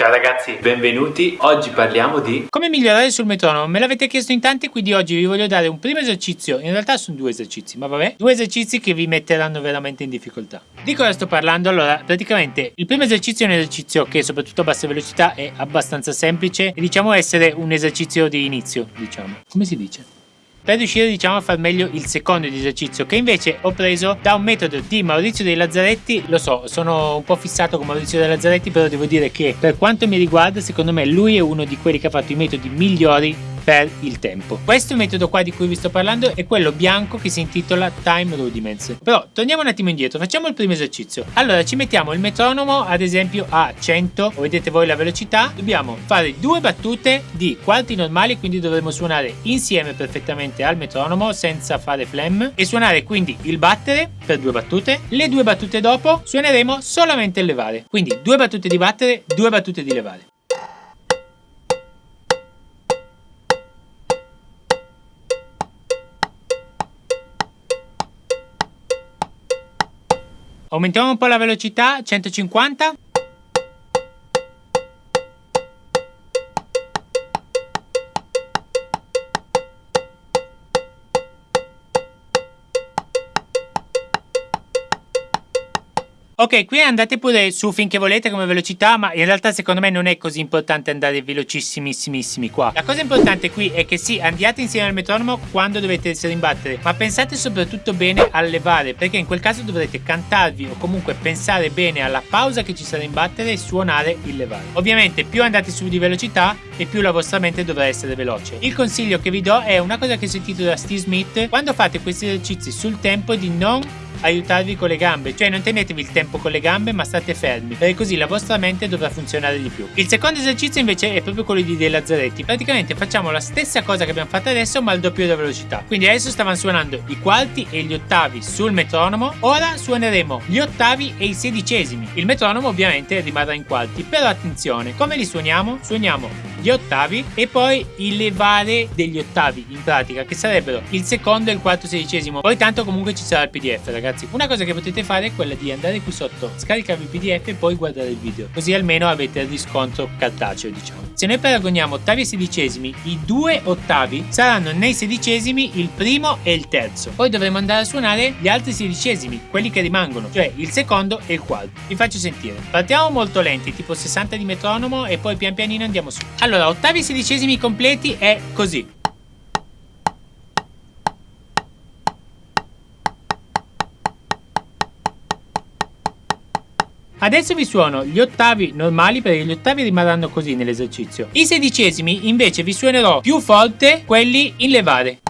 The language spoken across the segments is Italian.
Ciao ragazzi, benvenuti. Oggi parliamo di come migliorare sul metronomo. Me l'avete chiesto in tanti, quindi oggi vi voglio dare un primo esercizio. In realtà sono due esercizi, ma vabbè, due esercizi che vi metteranno veramente in difficoltà. Di cosa sto parlando? Allora, praticamente il primo esercizio è un esercizio che soprattutto a bassa velocità è abbastanza semplice e diciamo essere un esercizio di inizio, diciamo. Come si dice? Per riuscire diciamo a far meglio il secondo esercizio che invece ho preso da un metodo di Maurizio dei Lazzaretti. Lo so sono un po' fissato con Maurizio dei Lazzaretti però devo dire che per quanto mi riguarda secondo me lui è uno di quelli che ha fatto i metodi migliori per il tempo. Questo metodo qua di cui vi sto parlando è quello bianco che si intitola Time Rudiments. Però torniamo un attimo indietro, facciamo il primo esercizio. Allora ci mettiamo il metronomo ad esempio a 100, vedete voi la velocità. Dobbiamo fare due battute di quarti normali, quindi dovremo suonare insieme perfettamente al metronomo senza fare flam e suonare quindi il battere per due battute. Le due battute dopo suoneremo solamente il levare. Quindi due battute di battere, due battute di levare. Aumentiamo un po' la velocità, 150. Ok, qui andate pure su finché volete come velocità, ma in realtà secondo me non è così importante andare velocissimissimi qua. La cosa importante qui è che sì, andiate insieme al metronomo quando dovete rimbattere, ma pensate soprattutto bene al levare, perché in quel caso dovrete cantarvi o comunque pensare bene alla pausa che ci sarà in battere e suonare il levare. Ovviamente più andate su di velocità e più la vostra mente dovrà essere veloce. Il consiglio che vi do è una cosa che ho sentito da Steve Smith, quando fate questi esercizi sul tempo di non aiutarvi con le gambe, cioè non tenetevi il tempo con le gambe ma state fermi, perché così la vostra mente dovrà funzionare di più. Il secondo esercizio invece è proprio quello di dei lazzaretti, praticamente facciamo la stessa cosa che abbiamo fatto adesso ma al doppio della velocità. Quindi adesso stavano suonando i quarti e gli ottavi sul metronomo, ora suoneremo gli ottavi e i sedicesimi. Il metronomo ovviamente rimarrà in quarti, però attenzione, come li suoniamo? Suoniamo gli ottavi e poi il levare degli ottavi in pratica che sarebbero il secondo e il quarto sedicesimo. Poi tanto comunque ci sarà il pdf ragazzi. Una cosa che potete fare è quella di andare qui sotto scaricarvi il pdf e poi guardare il video così almeno avete il riscontro cartaceo diciamo. Se noi paragoniamo ottavi e sedicesimi i due ottavi saranno nei sedicesimi il primo e il terzo. Poi dovremo andare a suonare gli altri sedicesimi quelli che rimangono cioè il secondo e il quarto. Vi faccio sentire. Partiamo molto lenti tipo 60 di metronomo e poi pian pianino andiamo su. Allora allora, ottavi e sedicesimi completi è così. Adesso vi suono gli ottavi normali perché gli ottavi rimarranno così nell'esercizio. I sedicesimi invece vi suonerò più forte quelli in levare.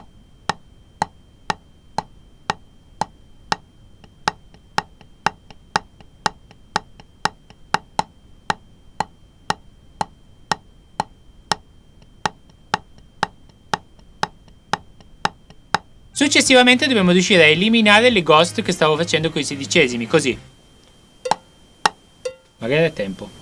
Successivamente dobbiamo riuscire a eliminare le ghost che stavo facendo con i sedicesimi, così. Magari è tempo.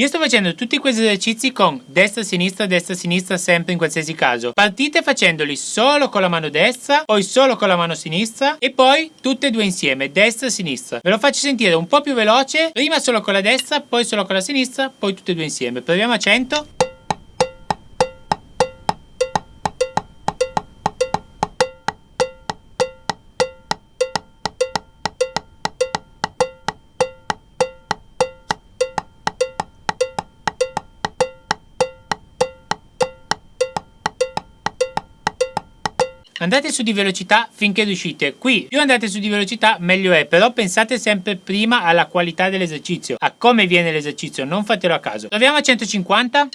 Io sto facendo tutti questi esercizi con destra, sinistra, destra, sinistra sempre in qualsiasi caso. Partite facendoli solo con la mano destra, poi solo con la mano sinistra e poi tutte e due insieme, destra sinistra. Ve lo faccio sentire un po' più veloce, prima solo con la destra, poi solo con la sinistra, poi tutte e due insieme. Proviamo a 100. Andate su di velocità finché riuscite. Qui più andate su di velocità meglio è, però pensate sempre prima alla qualità dell'esercizio, a come viene l'esercizio, non fatelo a caso. Proviamo a 150.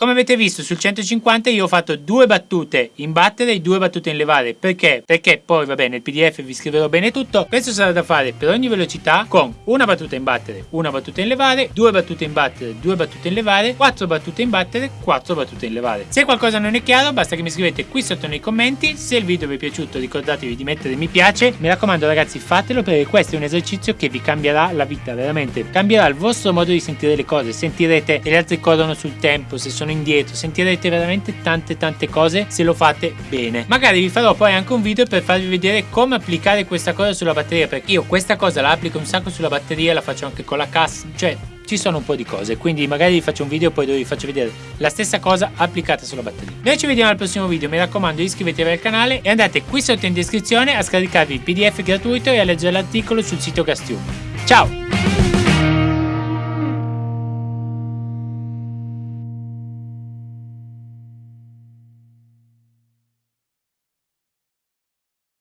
Come avete visto sul 150 io ho fatto due battute in battere e due battute in levare. Perché? Perché poi vabbè nel pdf vi scriverò bene tutto. Questo sarà da fare per ogni velocità con una battuta in battere, una battuta in levare, due battute in battere, due battute in levare, quattro battute in battere, quattro battute in levare. Se qualcosa non è chiaro basta che mi scrivete qui sotto nei commenti. Se il video vi è piaciuto ricordatevi di mettere mi piace. Mi raccomando ragazzi fatelo perché questo è un esercizio che vi cambierà la vita veramente. Cambierà il vostro modo di sentire le cose. Sentirete che gli altri corrono sul tempo, se sono indietro. Sentirete veramente tante tante cose se lo fate bene. Magari vi farò poi anche un video per farvi vedere come applicare questa cosa sulla batteria perché io questa cosa la applico un sacco sulla batteria, la faccio anche con la cassa, cioè ci sono un po' di cose quindi magari vi faccio un video poi dove vi faccio vedere la stessa cosa applicata sulla batteria noi ci vediamo al prossimo video mi raccomando iscrivetevi al canale e andate qui sotto in descrizione a scaricarvi il pdf gratuito e a leggere l'articolo sul sito Castium ciao